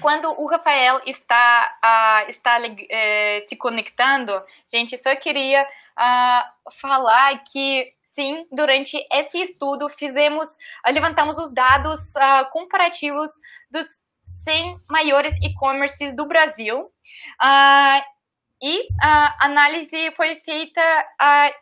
enquanto o Rafael está, uh, está uh, se conectando, gente, só queria uh, falar que sim, durante esse estudo fizemos, levantamos os dados comparativos dos 100 maiores e-commerces do Brasil e a análise foi feita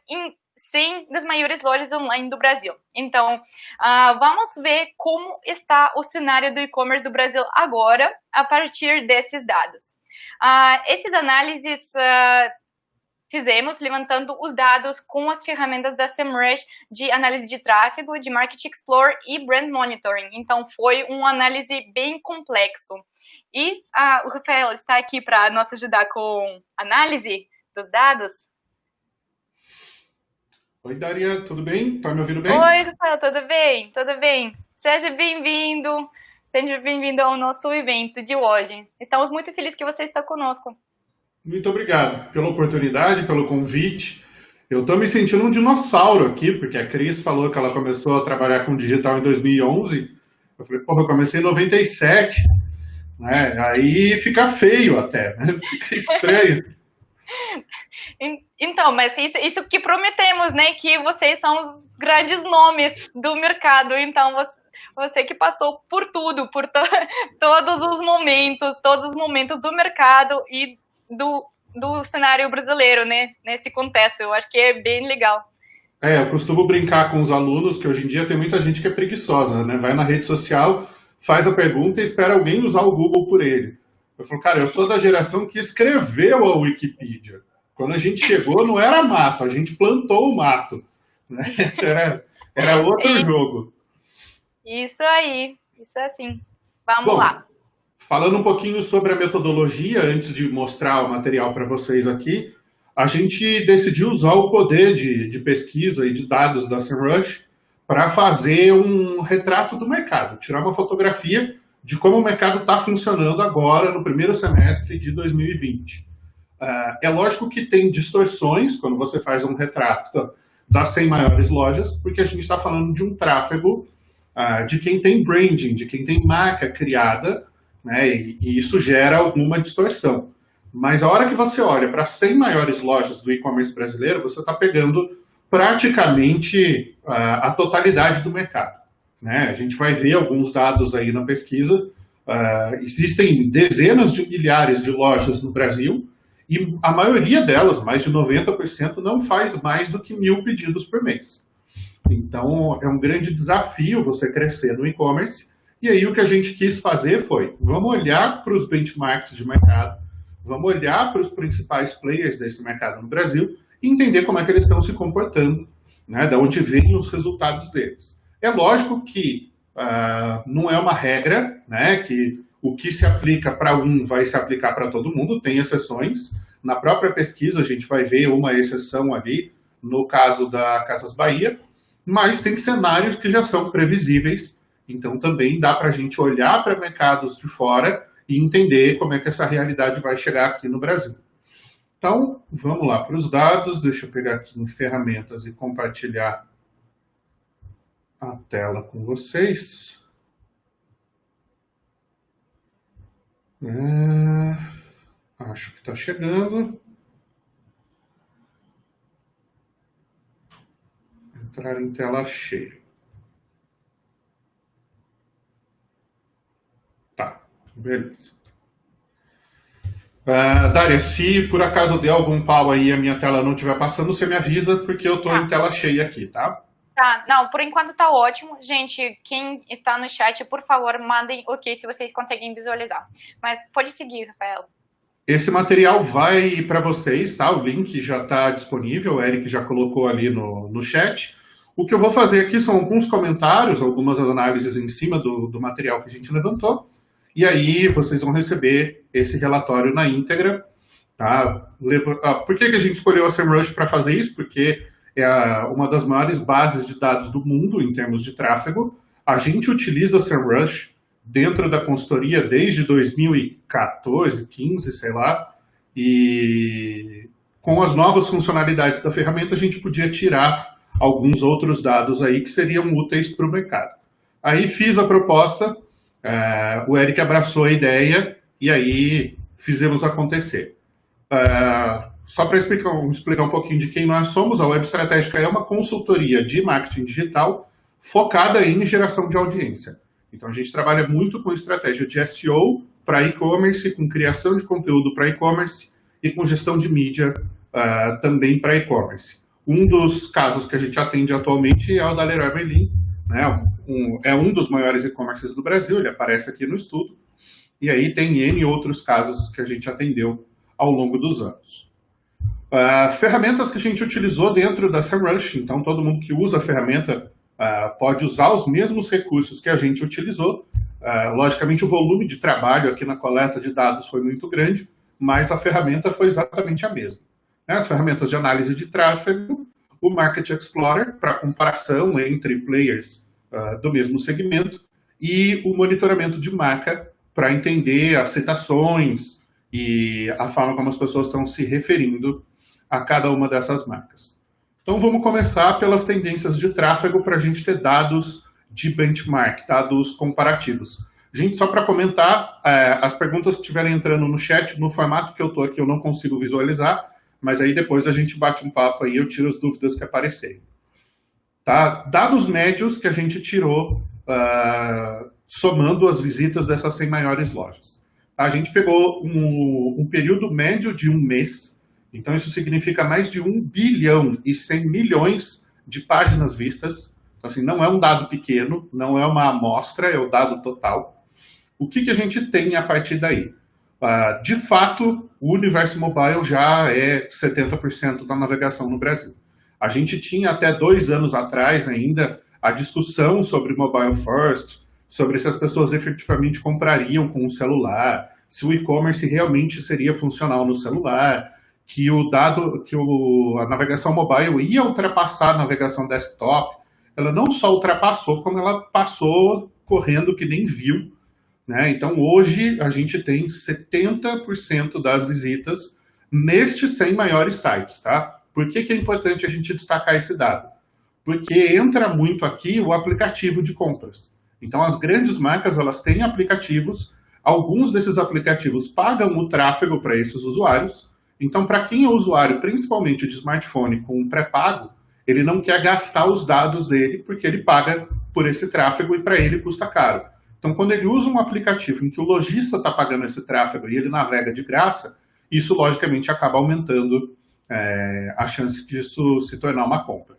em 100 das maiores lojas online do Brasil. Então, uh, vamos ver como está o cenário do e-commerce do Brasil agora, a partir desses dados. Uh, esses análises uh, fizemos levantando os dados com as ferramentas da SEMrush de análise de tráfego, de Market Explorer e Brand Monitoring. Então, foi uma análise bem complexo. E o Rafael está aqui para nos ajudar com análise dos dados. Oi, Daria, tudo bem? Tá me ouvindo bem? Oi, Rafael, tudo bem? Tudo bem? Seja bem-vindo, seja bem-vindo ao nosso evento de hoje. Estamos muito felizes que você está conosco. Muito obrigado pela oportunidade, pelo convite. Eu estou me sentindo um dinossauro aqui, porque a Cris falou que ela começou a trabalhar com digital em 2011. Eu falei, porra, eu comecei em 97. Né? Aí fica feio até, né? fica estranho. Então, mas isso, isso que prometemos, né? Que vocês são os grandes nomes do mercado. Então, você, você que passou por tudo, por to, todos os momentos, todos os momentos do mercado e do, do cenário brasileiro, né? Nesse contexto. Eu acho que é bem legal. É, eu costumo brincar com os alunos que hoje em dia tem muita gente que é preguiçosa, né? Vai na rede social, faz a pergunta e espera alguém usar o Google por ele. Eu falo, cara, eu sou da geração que escreveu a Wikipedia. Quando a gente chegou, não era mato, a gente plantou o mato. Né? Era, era outro jogo. Isso aí, isso é assim. Vamos Bom, lá. Falando um pouquinho sobre a metodologia, antes de mostrar o material para vocês aqui, a gente decidiu usar o poder de, de pesquisa e de dados da SEMrush para fazer um retrato do mercado, tirar uma fotografia de como o mercado está funcionando agora no primeiro semestre de 2020. Uh, é lógico que tem distorções quando você faz um retrato das 100 maiores lojas, porque a gente está falando de um tráfego uh, de quem tem branding, de quem tem marca criada, né, e, e isso gera alguma distorção. Mas a hora que você olha para as 100 maiores lojas do e-commerce brasileiro, você está pegando praticamente uh, a totalidade do mercado. Né? A gente vai ver alguns dados aí na pesquisa. existem dezenas de milhares de lojas no Brasil, e a maioria delas, mais de 90%, não faz mais do que mil pedidos por mês. Então, é um grande desafio você crescer no e-commerce. E aí, o que a gente quis fazer foi, vamos olhar para os benchmarks de mercado, vamos olhar para os principais players desse mercado no Brasil e entender como é que eles estão se comportando, né, de onde vêm os resultados deles. É lógico que uh, não é uma regra, né, que o que se aplica para um vai se aplicar para todo mundo, tem exceções. Na própria pesquisa a gente vai ver uma exceção ali, no caso da Casas Bahia, mas tem cenários que já são previsíveis, então também dá para a gente olhar para mercados de fora e entender como é que essa realidade vai chegar aqui no Brasil. Então, vamos lá para os dados, deixa eu pegar aqui em ferramentas e compartilhar a tela com vocês. É, acho que está chegando. Entrar em tela cheia. Tá, beleza. Uh, Dária, se por acaso der algum pau aí e a minha tela não estiver passando, você me avisa, porque eu estou tá. em tela cheia aqui, tá? Tá, não, por enquanto tá ótimo. Gente, quem está no chat, por favor, mandem ok se vocês conseguem visualizar. Mas pode seguir, Rafael. Esse material vai para vocês, tá? O link já está disponível, o Eric já colocou ali no, no chat. O que eu vou fazer aqui são alguns comentários, algumas análises em cima do, do material que a gente levantou, e aí vocês vão receber esse relatório na íntegra. Tá? Ah, por que, que a gente escolheu a SEMrush para fazer isso? Porque é uma das maiores bases de dados do mundo em termos de tráfego. A gente utiliza SEMrush dentro da consultoria desde 2014, 15, sei lá, e com as novas funcionalidades da ferramenta a gente podia tirar alguns outros dados aí que seriam úteis para o mercado. Aí fiz a proposta, uh, o Eric abraçou a ideia e aí fizemos acontecer. Uh, só para explicar, explicar um pouquinho de quem nós somos, a Web Estratégica é uma consultoria de marketing digital focada em geração de audiência. Então a gente trabalha muito com estratégia de SEO para e-commerce, com criação de conteúdo para e-commerce e com gestão de mídia uh, também para e-commerce. Um dos casos que a gente atende atualmente é o da Leroy Merlin, né? Um, é um dos maiores e-commerces do Brasil, ele aparece aqui no estudo, e aí tem N outros casos que a gente atendeu ao longo dos anos. Uh, ferramentas que a gente utilizou dentro da SEMrush, então todo mundo que usa a ferramenta uh, pode usar os mesmos recursos que a gente utilizou. Uh, logicamente, o volume de trabalho aqui na coleta de dados foi muito grande, mas a ferramenta foi exatamente a mesma. Né? As ferramentas de análise de tráfego, o Market Explorer, para comparação entre players do mesmo segmento, e o monitoramento de marca, para entender as citações e a forma como as pessoas estão se referindo a cada uma dessas marcas. Então vamos começar pelas tendências de tráfego para a gente ter dados de benchmark, dados comparativos. Gente, só para comentar, é, as perguntas que estiverem entrando no chat, no formato que eu estou aqui, eu não consigo visualizar, mas aí depois a gente bate um papo aí, eu tiro as dúvidas que aparecerem. Tá? Dados médios que a gente tirou uh, somando as visitas dessas 100 maiores lojas. A gente pegou um, um período médio de um mês então, isso significa mais de 1 bilhão e 100 milhões de páginas vistas. Então, assim, não é um dado pequeno, não é uma amostra, é o dado total. O que, que a gente tem a partir daí? Uh, de fato, o universo mobile já é 70% da navegação no Brasil. A gente tinha até dois anos atrás ainda a discussão sobre mobile first, sobre se as pessoas efetivamente comprariam com o celular, se o e-commerce realmente seria funcional no celular, que o dado, que o, a navegação mobile ia ultrapassar a navegação desktop, ela não só ultrapassou, como ela passou correndo que nem viu. Né? Então, hoje, a gente tem 70% das visitas nestes 100 maiores sites. Tá? Por que, que é importante a gente destacar esse dado? Porque entra muito aqui o aplicativo de compras. Então, as grandes marcas elas têm aplicativos, alguns desses aplicativos pagam o tráfego para esses usuários, então, para quem é usuário, principalmente de smartphone com pré-pago, ele não quer gastar os dados dele porque ele paga por esse tráfego e para ele custa caro. Então, quando ele usa um aplicativo em que o lojista está pagando esse tráfego e ele navega de graça, isso logicamente acaba aumentando é, a chance disso se tornar uma compra.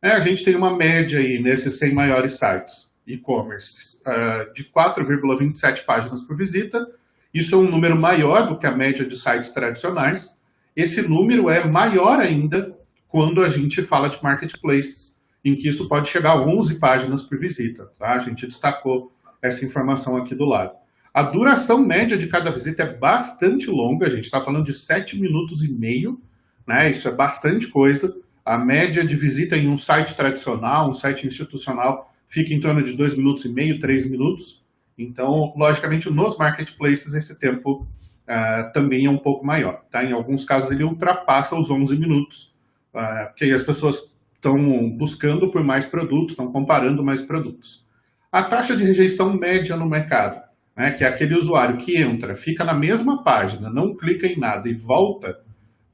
É, a gente tem uma média aí nesses 100 maiores sites e-commerce uh, de 4,27 páginas por visita isso é um número maior do que a média de sites tradicionais. Esse número é maior ainda quando a gente fala de marketplaces, em que isso pode chegar a 11 páginas por visita. Tá? A gente destacou essa informação aqui do lado. A duração média de cada visita é bastante longa, a gente está falando de 7 minutos e meio, né? isso é bastante coisa. A média de visita em um site tradicional, um site institucional, fica em torno de 2 minutos e meio, 3 minutos. Então, logicamente, nos marketplaces esse tempo uh, também é um pouco maior. Tá? Em alguns casos ele ultrapassa os 11 minutos, uh, porque aí as pessoas estão buscando por mais produtos, estão comparando mais produtos. A taxa de rejeição média no mercado, né, que é aquele usuário que entra, fica na mesma página, não clica em nada e volta,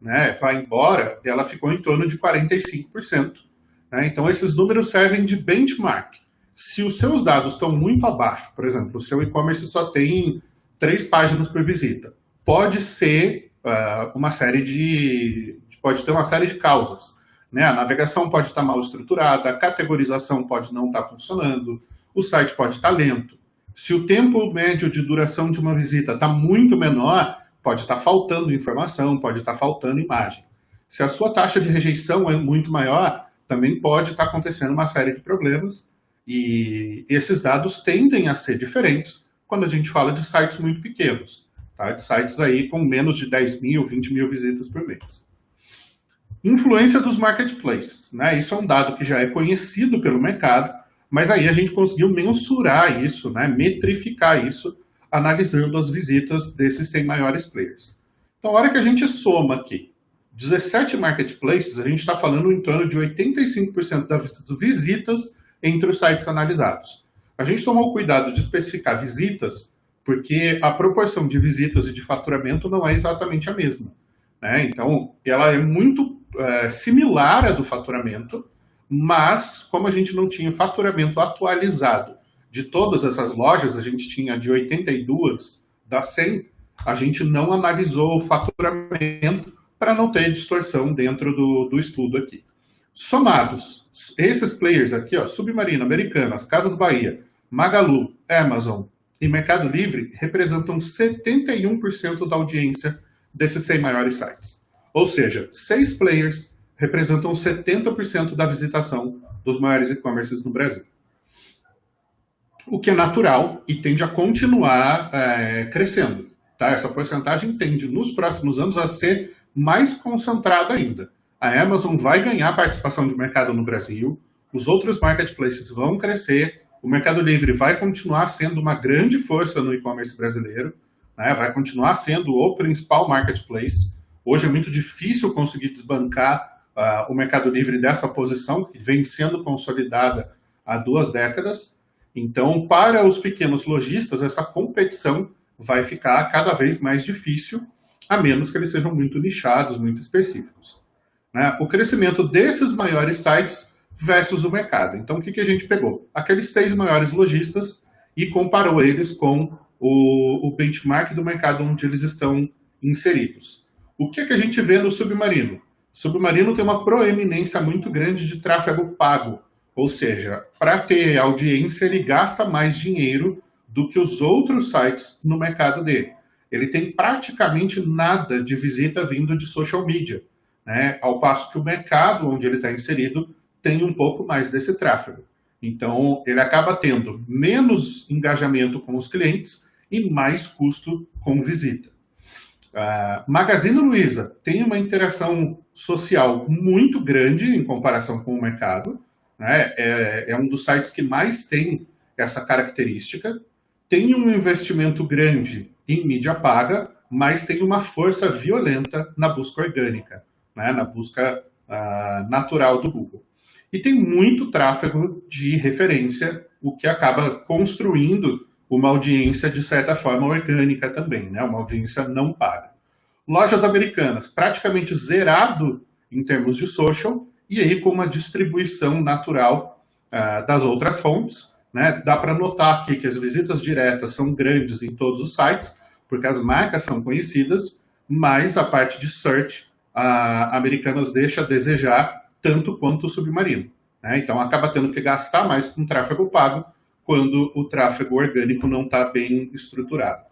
né, vai embora, ela ficou em torno de 45%. Né? Então, esses números servem de benchmark. Se os seus dados estão muito abaixo, por exemplo, o seu e-commerce só tem três páginas por visita, pode ser uh, uma série de... pode ter uma série de causas. Né? A navegação pode estar mal estruturada, a categorização pode não estar funcionando, o site pode estar lento. Se o tempo médio de duração de uma visita está muito menor, pode estar faltando informação, pode estar faltando imagem. Se a sua taxa de rejeição é muito maior, também pode estar acontecendo uma série de problemas e esses dados tendem a ser diferentes quando a gente fala de sites muito pequenos, tá? de sites aí com menos de 10 mil, 20 mil visitas por mês. Influência dos marketplaces. Né? Isso é um dado que já é conhecido pelo mercado, mas aí a gente conseguiu mensurar isso, né? metrificar isso, analisando as visitas desses 100 maiores players. Então, a hora que a gente soma aqui 17 marketplaces, a gente está falando em torno de 85% das visitas entre os sites analisados. A gente tomou cuidado de especificar visitas, porque a proporção de visitas e de faturamento não é exatamente a mesma. Né? Então, ela é muito é, similar à do faturamento, mas como a gente não tinha faturamento atualizado de todas essas lojas, a gente tinha de 82 da 100, a gente não analisou o faturamento para não ter distorção dentro do, do estudo aqui. Somados, esses players aqui, ó, Submarino, Americanas, Casas Bahia, Magalu, Amazon e Mercado Livre representam 71% da audiência desses 100 maiores sites. Ou seja, seis players representam 70% da visitação dos maiores e-commerces no Brasil. O que é natural e tende a continuar é, crescendo. Tá? Essa porcentagem tende, nos próximos anos, a ser mais concentrada ainda. A Amazon vai ganhar participação de mercado no Brasil, os outros marketplaces vão crescer, o Mercado Livre vai continuar sendo uma grande força no e-commerce brasileiro, né? vai continuar sendo o principal marketplace. Hoje é muito difícil conseguir desbancar uh, o Mercado Livre dessa posição, que vem sendo consolidada há duas décadas. Então, para os pequenos lojistas, essa competição vai ficar cada vez mais difícil, a menos que eles sejam muito nichados, muito específicos. Né? O crescimento desses maiores sites versus o mercado. Então, o que, que a gente pegou? Aqueles seis maiores lojistas e comparou eles com o, o benchmark do mercado onde eles estão inseridos. O que, que a gente vê no Submarino? Submarino tem uma proeminência muito grande de tráfego pago, ou seja, para ter audiência ele gasta mais dinheiro do que os outros sites no mercado dele. Ele tem praticamente nada de visita vindo de social media, né? ao passo que o mercado onde ele está inserido tem um pouco mais desse tráfego. Então, ele acaba tendo menos engajamento com os clientes e mais custo com visita. Uh, Magazine Luiza tem uma interação social muito grande em comparação com o mercado. Né? É, é um dos sites que mais tem essa característica tem um investimento grande em mídia paga, mas tem uma força violenta na busca orgânica, né, na busca uh, natural do Google. E tem muito tráfego de referência, o que acaba construindo uma audiência, de certa forma, orgânica também, né, uma audiência não paga. Lojas americanas, praticamente zerado em termos de social, e aí com uma distribuição natural uh, das outras fontes, né? Dá para notar aqui que as visitas diretas são grandes em todos os sites, porque as marcas são conhecidas, mas a parte de search, a Americanas deixa a desejar tanto quanto o Submarino. Né? Então, acaba tendo que gastar mais com tráfego pago quando o tráfego orgânico não está bem estruturado.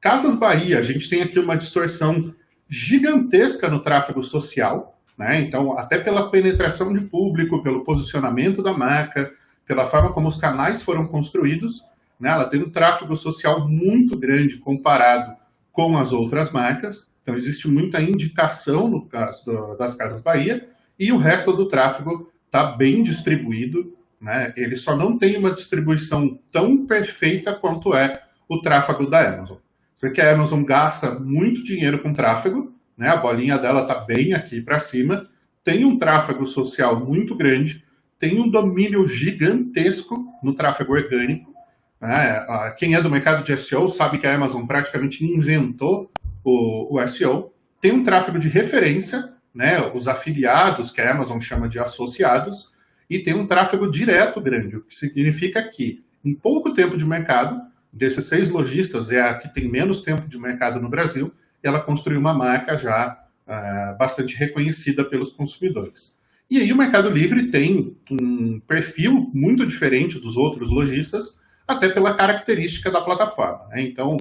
Casas Bahia, a gente tem aqui uma distorção gigantesca no tráfego social, né? Então, até pela penetração de público, pelo posicionamento da marca, pela forma como os canais foram construídos, né, ela tem um tráfego social muito grande comparado com as outras marcas, então existe muita indicação no caso do, das Casas Bahia, e o resto do tráfego está bem distribuído, né, ele só não tem uma distribuição tão perfeita quanto é o tráfego da Amazon. Você que a Amazon gasta muito dinheiro com tráfego, né, a bolinha dela está bem aqui para cima, tem um tráfego social muito grande, tem um domínio gigantesco no tráfego orgânico. Né? Quem é do mercado de SEO sabe que a Amazon praticamente inventou o, o SEO. Tem um tráfego de referência, né? os afiliados, que a Amazon chama de associados, e tem um tráfego direto grande, o que significa que, em pouco tempo de mercado, desses seis lojistas, é a que tem menos tempo de mercado no Brasil, ela construiu uma marca já uh, bastante reconhecida pelos consumidores. E aí o Mercado Livre tem um perfil muito diferente dos outros lojistas, até pela característica da plataforma. Né? Então,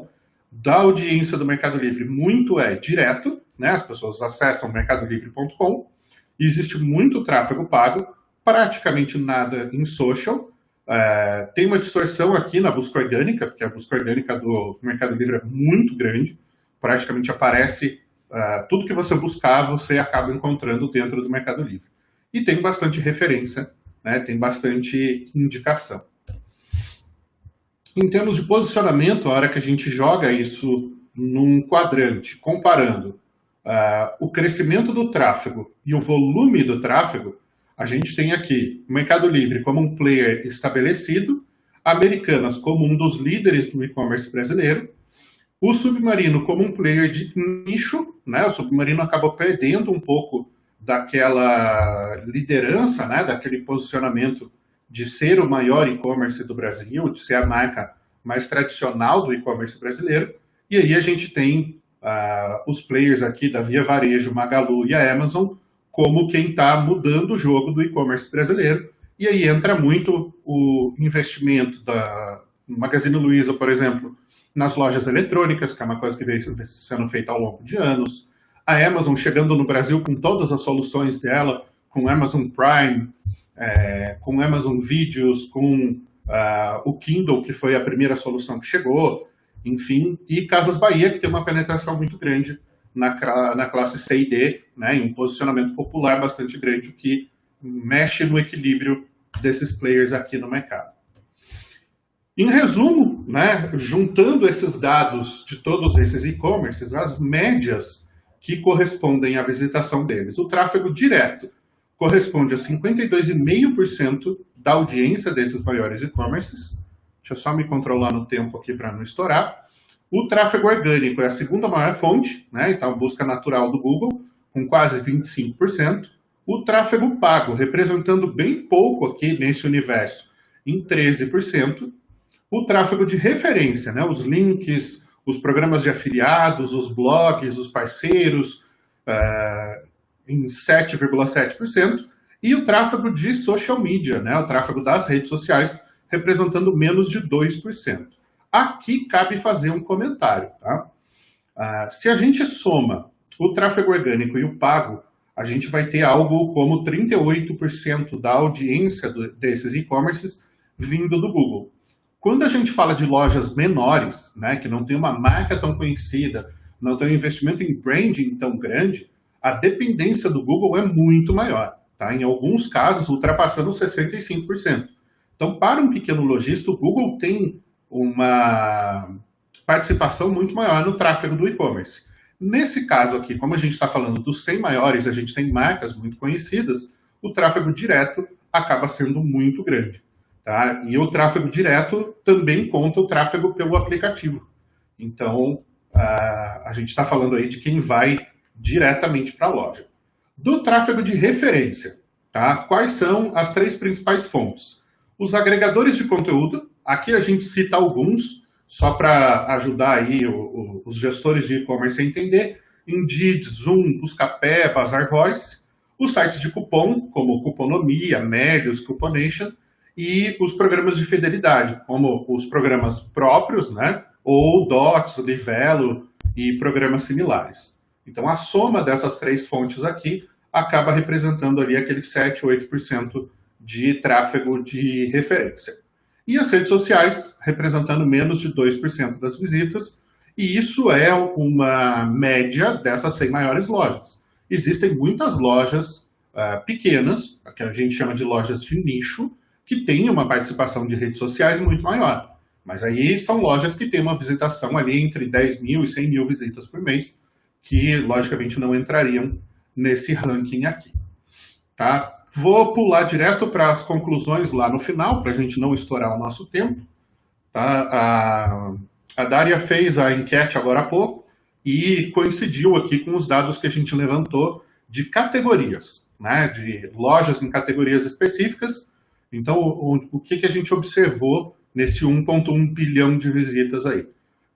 da audiência do Mercado Livre, muito é direto, né? as pessoas acessam mercadolivre.com, existe muito tráfego pago, praticamente nada em social, é, tem uma distorção aqui na busca orgânica, porque a busca orgânica do Mercado Livre é muito grande, praticamente aparece é, tudo que você buscar, você acaba encontrando dentro do Mercado Livre. E tem bastante referência, né, tem bastante indicação. Em termos de posicionamento, a hora que a gente joga isso num quadrante, comparando uh, o crescimento do tráfego e o volume do tráfego, a gente tem aqui o Mercado Livre como um player estabelecido, Americanas como um dos líderes do e-commerce brasileiro, o Submarino como um player de nicho, né? O Submarino acabou perdendo um pouco daquela liderança, né? Daquele posicionamento de ser o maior e-commerce do Brasil, de ser a marca mais tradicional do e-commerce brasileiro. E aí a gente tem uh, os players aqui da Via Varejo, Magalu e a Amazon como quem está mudando o jogo do e-commerce brasileiro. E aí entra muito o investimento da Magazine Luiza, por exemplo, nas lojas eletrônicas, que é uma coisa que veio sendo feita ao longo de anos. A Amazon chegando no Brasil com todas as soluções dela, com Amazon Prime, é, com Amazon Videos, com uh, o Kindle, que foi a primeira solução que chegou, enfim, e Casas Bahia, que tem uma penetração muito grande na, na classe C e D, né, em um posicionamento popular bastante grande, o que mexe no equilíbrio desses players aqui no mercado. Em resumo, né, juntando esses dados de todos esses e-commerces, as médias que correspondem à visitação deles, o tráfego direto corresponde a 52,5% da audiência desses maiores e-commerces. Deixa eu só me controlar no tempo aqui para não estourar. O tráfego orgânico é a segunda maior fonte, né? então busca natural do Google, com quase 25%. O tráfego pago, representando bem pouco aqui nesse universo, em 13%. O tráfego de referência, né? os links, os programas de afiliados, os blogs, os parceiros, uh, em 7,7%, e o tráfego de social media, né, o tráfego das redes sociais, representando menos de 2%. Aqui cabe fazer um comentário. Tá? Ah, se a gente soma o tráfego orgânico e o pago, a gente vai ter algo como 38% da audiência do, desses e-commerces vindo do Google. Quando a gente fala de lojas menores, né, que não tem uma marca tão conhecida, não tem um investimento em branding tão grande, a dependência do Google é muito maior, tá? em alguns casos ultrapassando 65%. Então, para um pequeno lojista, o Google tem uma participação muito maior no tráfego do e-commerce. Nesse caso aqui, como a gente está falando dos 100 maiores, a gente tem marcas muito conhecidas, o tráfego direto acaba sendo muito grande. Tá? E o tráfego direto também conta o tráfego pelo aplicativo. Então, a gente está falando aí de quem vai diretamente para a loja. Do tráfego de referência, tá? quais são as três principais fontes? Os agregadores de conteúdo, aqui a gente cita alguns, só para ajudar aí o, o, os gestores de e-commerce a entender, Indeed, Zoom, Buscapé, Bazar Voice, os sites de cupom, como Cuponomia, Melios, Cuponation, e os programas de fidelidade, como os programas próprios, né, ou Dots, Livelo e programas similares. Então, a soma dessas três fontes aqui acaba representando ali aquele 7, 8% de tráfego de referência. E as redes sociais, representando menos de 2% das visitas, e isso é uma média dessas 100 maiores lojas. Existem muitas lojas uh, pequenas, que a gente chama de lojas de nicho, que têm uma participação de redes sociais muito maior. Mas aí são lojas que têm uma visitação ali entre 10 mil e 100 mil visitas por mês, que logicamente não entrariam nesse ranking aqui. Tá? Vou pular direto para as conclusões lá no final, para a gente não estourar o nosso tempo. Tá? A, a Dária fez a enquete agora há pouco e coincidiu aqui com os dados que a gente levantou de categorias, né? de lojas em categorias específicas. Então, o, o que, que a gente observou nesse 1,1 bilhão de visitas aí?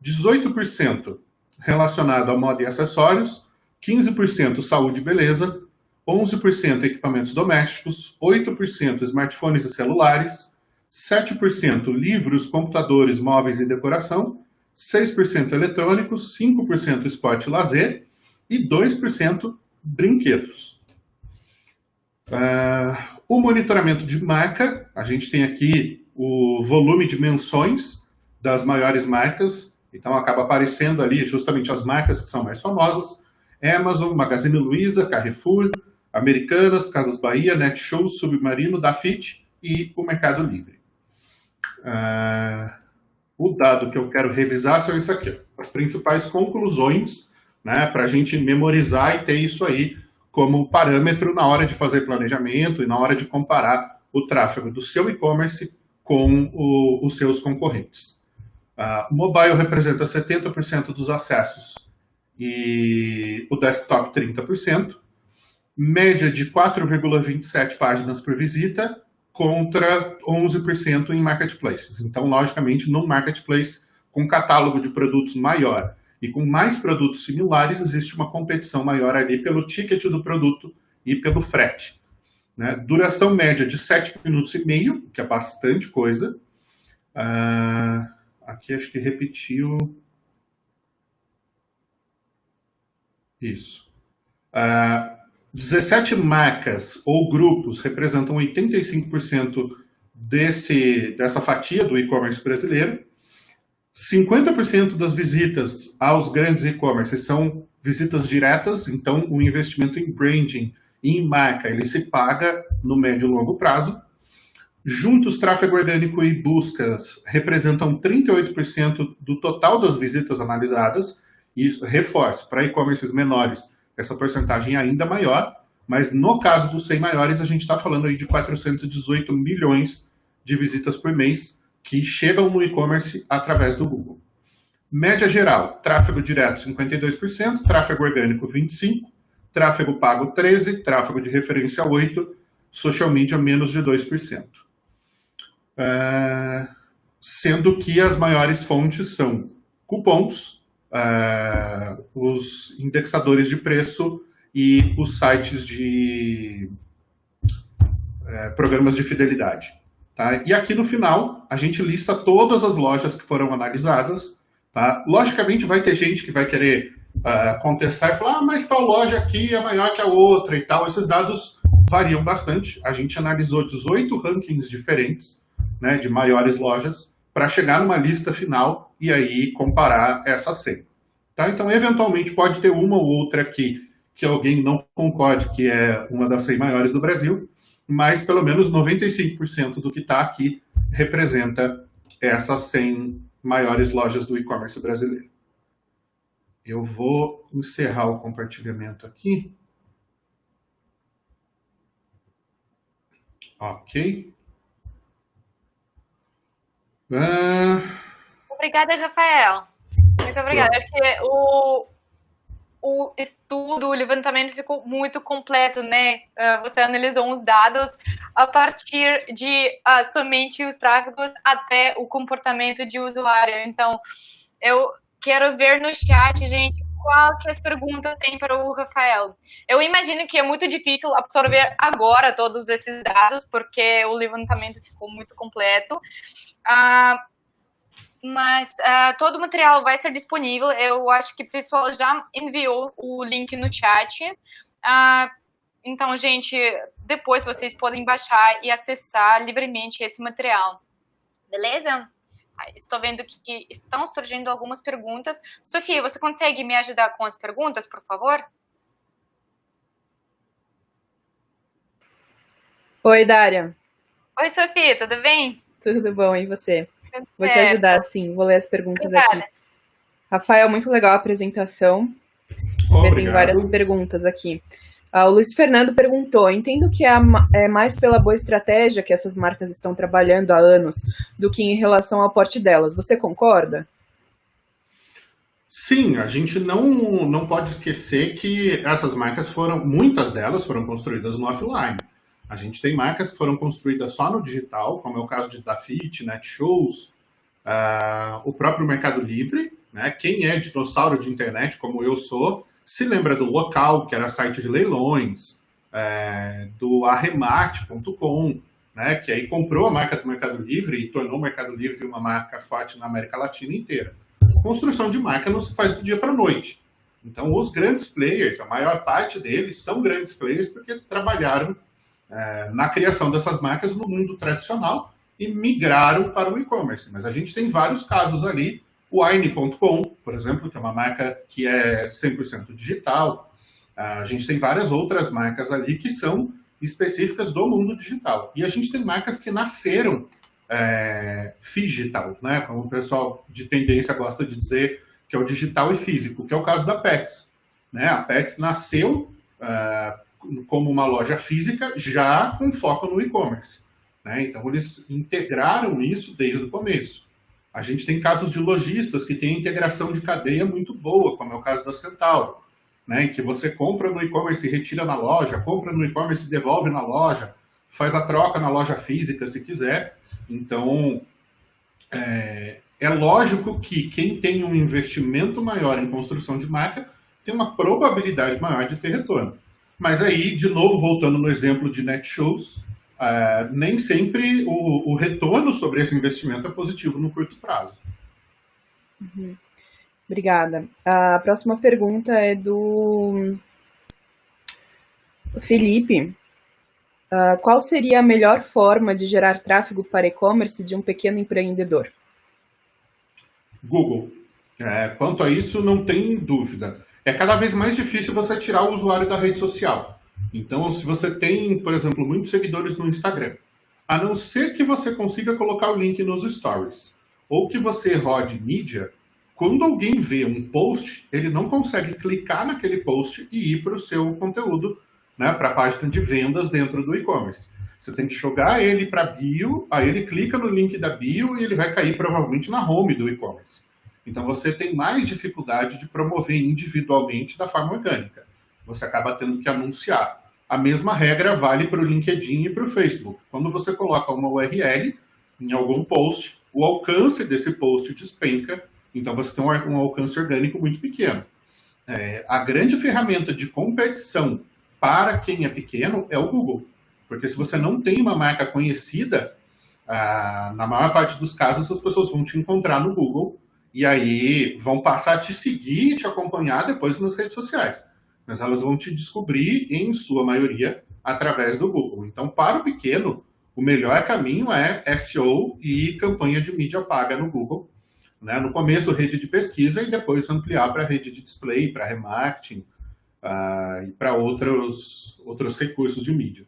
18% relacionado a moda e acessórios, 15% saúde e beleza, 11% equipamentos domésticos, 8% smartphones e celulares, 7% livros, computadores, móveis e decoração, 6% eletrônicos, 5% esporte e lazer e 2% brinquedos. Uh, o monitoramento de marca, a gente tem aqui o volume de menções das maiores marcas então acaba aparecendo ali justamente as marcas que são mais famosas, Amazon, Magazine Luiza, Carrefour, Americanas, Casas Bahia, Netshoes, Submarino, Dafit e o Mercado Livre. Uh, o dado que eu quero revisar são isso aqui, as principais conclusões, né, para a gente memorizar e ter isso aí como parâmetro na hora de fazer planejamento e na hora de comparar o tráfego do seu e-commerce com o, os seus concorrentes. Uh, o mobile representa 70% dos acessos e o desktop 30%, média de 4,27 páginas por visita contra 11% em marketplaces. Então, logicamente, no marketplace, com catálogo de produtos maior e com mais produtos similares, existe uma competição maior ali pelo ticket do produto e pelo frete. Né? Duração média de 7 minutos e meio, que é bastante coisa. Uh, aqui acho que repetiu. Isso. Uh, 17 marcas ou grupos representam 85% desse, dessa fatia do e-commerce brasileiro. 50% das visitas aos grandes e-commerce são visitas diretas, então o investimento em branding em marca ele se paga no médio e longo prazo. Juntos, tráfego orgânico e buscas representam 38% do total das visitas analisadas, e reforço, para e-commerces menores, essa porcentagem é ainda maior, mas no caso dos 100 maiores, a gente está falando aí de 418 milhões de visitas por mês que chegam no e-commerce através do Google. Média geral, tráfego direto 52%, tráfego orgânico 25%, tráfego pago 13%, tráfego de referência 8%, social media menos de 2%. Uh, sendo que as maiores fontes são cupons, uh, os indexadores de preço e os sites de uh, programas de fidelidade. Tá? E aqui no final, a gente lista todas as lojas que foram analisadas. Tá? Logicamente, vai ter gente que vai querer contestar e falar, ah, mas tal loja aqui é maior que a outra e tal. Esses dados variam bastante. A gente analisou 18 rankings diferentes né, de maiores lojas para chegar numa lista final e aí comparar essa 100. Tá? Então, eventualmente, pode ter uma ou outra aqui que alguém não concorde que é uma das 100 maiores do Brasil, mas pelo menos 95% do que está aqui representa essas 100 maiores lojas do e-commerce brasileiro. Eu vou encerrar o compartilhamento aqui. Ok. Uh... Obrigada, Rafael. Muito obrigada. Acho que o, o estudo, o levantamento ficou muito completo, né? Uh, você analisou uns dados a partir de uh, somente os tráfegos até o comportamento de usuário. Então, eu quero ver no chat, gente, qual que as perguntas tem para o Rafael. Eu imagino que é muito difícil absorver agora todos esses dados, porque o levantamento ficou muito completo. Uh, mas uh, todo o material vai ser disponível. Eu acho que o pessoal já enviou o link no chat. Uh, então, gente, depois vocês podem baixar e acessar livremente esse material. Beleza? Estou vendo que estão surgindo algumas perguntas. Sofia, você consegue me ajudar com as perguntas, por favor? Oi, Dária. Oi, Sofia, tudo bem? Tudo bom, e você? Vou te ajudar, sim. Vou ler as perguntas Obrigada. aqui. Rafael, muito legal a apresentação. Obrigado. Tem várias perguntas aqui. Ah, o Luiz Fernando perguntou: entendo que é, é mais pela boa estratégia que essas marcas estão trabalhando há anos do que em relação ao porte delas. Você concorda? Sim, a gente não, não pode esquecer que essas marcas foram, muitas delas foram construídas no offline. A gente tem marcas que foram construídas só no digital, como é o caso de Dafit, Netshoes, uh, o próprio Mercado Livre. Né? Quem é dinossauro de internet, como eu sou, se lembra do Local, que era site de leilões, é, do arremate.com, né? que aí comprou a marca do Mercado Livre e tornou o Mercado Livre uma marca forte na América Latina inteira. Construção de marca não se faz do dia para a noite. Então, os grandes players, a maior parte deles são grandes players porque trabalharam é, na criação dessas marcas no mundo tradicional e migraram para o e-commerce. Mas a gente tem vários casos ali, o Aine.com, por exemplo, que é uma marca que é 100% digital. A gente tem várias outras marcas ali que são específicas do mundo digital. E a gente tem marcas que nasceram é, digital, né? Como o pessoal de tendência gosta de dizer, que é o digital e físico, que é o caso da Pets. Né? A Pets nasceu é, como uma loja física, já com foco no e-commerce. Né? Então, eles integraram isso desde o começo. A gente tem casos de lojistas que têm integração de cadeia muito boa, como é o caso da Centauro, né? que você compra no e-commerce e retira na loja, compra no e-commerce e devolve na loja, faz a troca na loja física se quiser. Então, é, é lógico que quem tem um investimento maior em construção de marca tem uma probabilidade maior de ter retorno. Mas aí, de novo, voltando no exemplo de Netshows, uh, nem sempre o, o, retorno sobre esse investimento é positivo no curto prazo. Uhum. Obrigada. A próxima pergunta é do Felipe. Uh, qual seria a melhor forma de gerar tráfego para e-commerce de um pequeno empreendedor? Google. É, quanto a isso, não tem dúvida. É cada vez mais difícil você tirar o usuário da rede social. Então, se você tem, por exemplo, muitos seguidores no Instagram, a não ser que você consiga colocar o link nos stories, ou que você rode mídia, quando alguém vê um post, ele não consegue clicar naquele post e ir para o seu conteúdo, né, para a página de vendas dentro do e-commerce. Você tem que jogar ele para bio, aí ele clica no link da bio e ele vai cair provavelmente na home do e-commerce. Então você tem mais dificuldade de promover individualmente da forma orgânica. Você acaba tendo que anunciar. A mesma regra vale para o LinkedIn e para o Facebook. Quando você coloca uma URL em algum post, o alcance desse post despenca, então você tem um, alcance orgânico muito pequeno. É, a grande ferramenta de competição para quem é pequeno é o Google. Porque se você não tem uma marca conhecida, ah, na maior parte dos casos as pessoas vão te encontrar no Google e aí vão passar a te seguir e te acompanhar depois nas redes sociais. Mas elas vão te descobrir, em sua maioria, através do Google. Então, para o pequeno, o melhor caminho é SEO e campanha de mídia paga no Google. Né? No começo, rede de pesquisa e depois ampliar para rede de display, para remarketing uh, e para outros, outros recursos de mídia.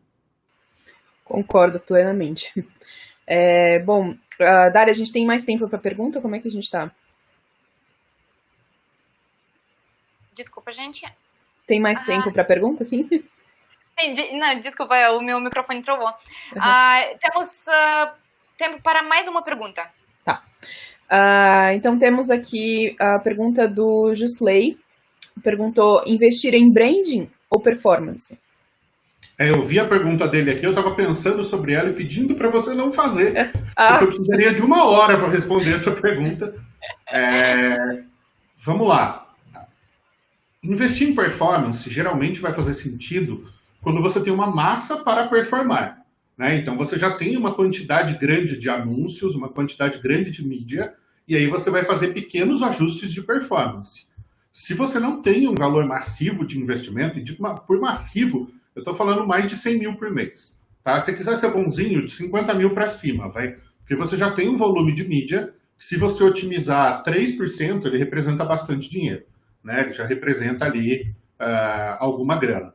Concordo plenamente. É, bom, uh, a gente tem mais tempo para pergunta? Como é que a gente está? Desculpa, gente. Tem mais ah. tempo para pergunta, sim? Sim, não, desculpa, o meu microfone trovou. Uhum. Uh, temos uh, tempo para mais uma pergunta. Tá. Uh, então temos aqui a pergunta do Jusley. Perguntou, investir em branding ou performance? É, eu vi a pergunta dele aqui, eu estava pensando sobre ela e pedindo para você não fazer. Ah. Porque eu precisaria de uma hora para responder essa pergunta. É, vamos lá. Investir em performance geralmente vai fazer sentido quando você tem uma massa para performar. Né? Então você já tem uma quantidade grande de anúncios, uma quantidade grande de mídia, e aí você vai fazer pequenos ajustes de performance. Se você não tem um valor massivo de investimento, e por massivo, eu estou falando mais de 100 mil por mês. Tá? Se quiser ser bonzinho, de 50 mil para cima, vai. Porque você já tem um volume de mídia, se você otimizar 3%, ele representa bastante dinheiro. Né? Ele já representa ali uh, alguma grana.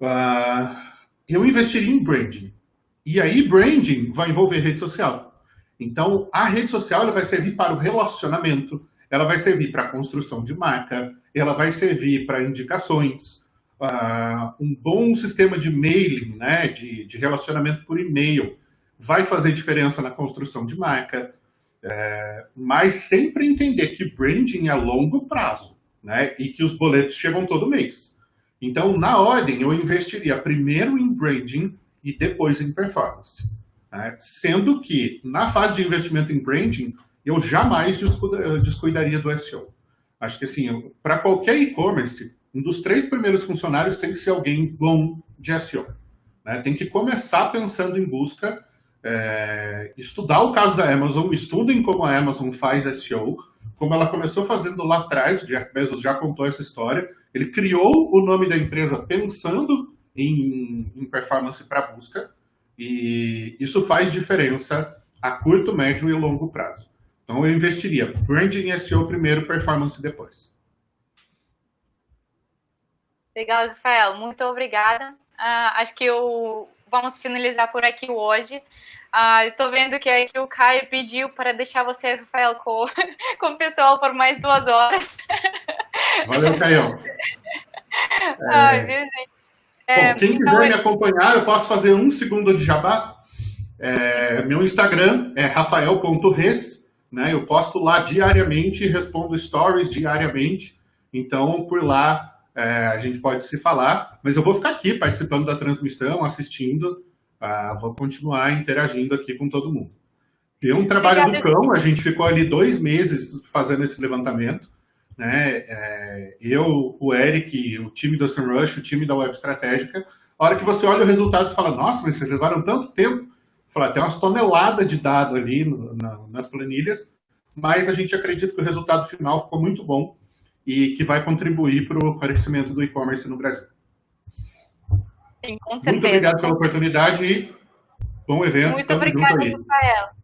Uh, eu investiria em branding. E aí, branding vai envolver rede social. Então, a rede social ela vai servir para o relacionamento, ela vai servir para a construção de marca, ela vai servir para indicações, uh, um bom sistema de mailing, né, de, de relacionamento por e-mail, vai fazer diferença na construção de marca, é, mas sempre entender que branding é longo prazo, né, e que os boletos chegam todo mês. Então, na ordem, eu investiria primeiro em branding e depois em performance. Né? Sendo que, na fase de investimento em branding, eu jamais descuidaria do SEO. Acho que, assim, para qualquer e-commerce, um dos três primeiros funcionários tem que ser alguém bom de SEO. Né? Tem que começar pensando em busca, é, estudar o caso da Amazon, estudem como a Amazon faz SEO, como ela começou fazendo lá atrás, Jeff Bezos já contou essa história, ele criou o nome da empresa pensando em, em performance para busca, e isso faz diferença a curto, médio e longo prazo. Então eu investiria branding SEO primeiro, performance depois. Legal, Rafael. Muito obrigada. Uh, acho que eu, vamos finalizar por aqui hoje. Uh, Estou vendo que aqui o Caio pediu para deixar você, Rafael, com, com o pessoal por mais duas horas. Valeu, Caio. Ai, é... Bom, quem então, quiser me acompanhar, eu posso fazer um segundo de jabá. É, meu Instagram é rafael.res, né? Eu posto lá diariamente, respondo stories diariamente. Então, por lá, é, a gente pode se falar. Mas eu vou ficar aqui participando da transmissão, assistindo. Ah, vou continuar interagindo aqui com todo mundo. Deu um trabalho do cão, a gente ficou ali dois meses fazendo esse levantamento. Né? É, eu, o Eric, o time da SEMrush, o time da Web Estratégica, a hora que você olha o resultado e fala, nossa, mas vocês levaram tanto tempo. Fala, tem umas toneladas de dado ali no, na, nas planilhas, mas a gente acredita que o resultado final ficou muito bom e que vai contribuir para o crescimento do e-commerce no Brasil. Sim, com certeza. Muito obrigado pela oportunidade e bom evento. Muito obrigada, Rafael.